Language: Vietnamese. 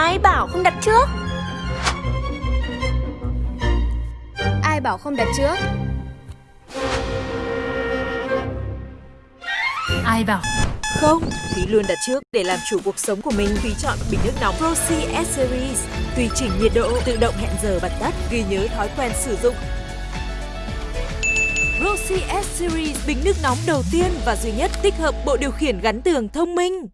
Ai bảo không đặt trước? Ai bảo không đặt trước? Ai bảo? Không, Thúy luôn đặt trước để làm chủ cuộc sống của mình. Thúy chọn bình nước nóng Roxy S Series. Tùy chỉnh nhiệt độ, tự động hẹn giờ bật tắt, ghi nhớ thói quen sử dụng. Roxy S Series, bình nước nóng đầu tiên và duy nhất tích hợp bộ điều khiển gắn tường thông minh.